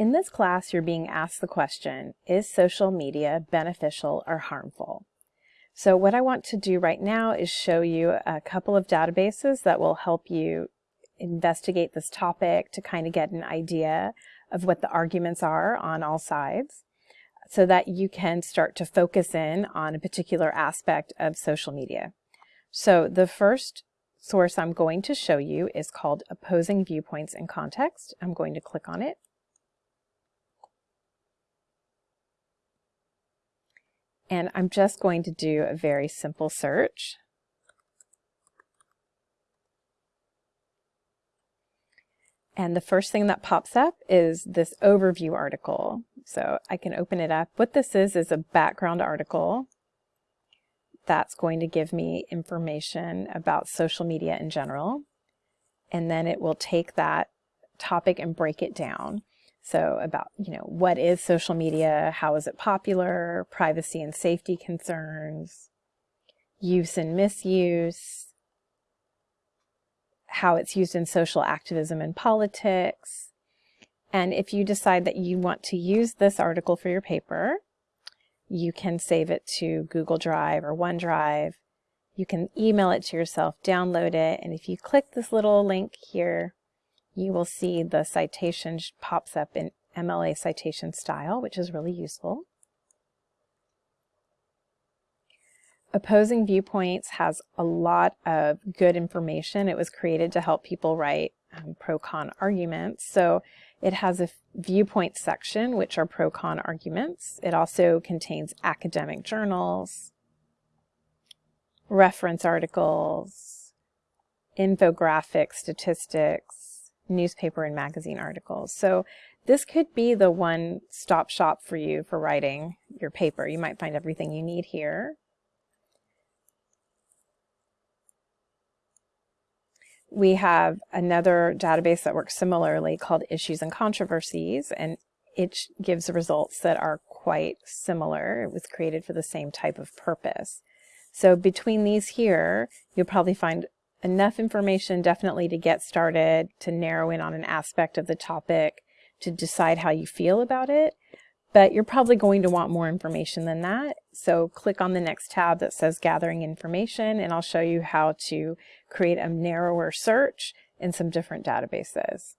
In this class, you're being asked the question, is social media beneficial or harmful? So what I want to do right now is show you a couple of databases that will help you investigate this topic to kind of get an idea of what the arguments are on all sides so that you can start to focus in on a particular aspect of social media. So the first source I'm going to show you is called Opposing Viewpoints in Context. I'm going to click on it. And I'm just going to do a very simple search. And the first thing that pops up is this overview article. So I can open it up. What this is, is a background article that's going to give me information about social media in general. And then it will take that topic and break it down. So about, you know, what is social media? How is it popular? Privacy and safety concerns, use and misuse, how it's used in social activism and politics. And if you decide that you want to use this article for your paper, you can save it to Google Drive or OneDrive. You can email it to yourself, download it, and if you click this little link here, you will see the citation pops up in MLA citation style, which is really useful. Opposing Viewpoints has a lot of good information. It was created to help people write um, pro-con arguments. So it has a viewpoint section, which are pro-con arguments. It also contains academic journals, reference articles, infographics, statistics, newspaper and magazine articles. So this could be the one-stop shop for you for writing your paper. You might find everything you need here. We have another database that works similarly called Issues and Controversies, and it gives results that are quite similar. It was created for the same type of purpose. So between these here, you'll probably find enough information definitely to get started, to narrow in on an aspect of the topic, to decide how you feel about it. But you're probably going to want more information than that. So click on the next tab that says Gathering Information, and I'll show you how to create a narrower search in some different databases.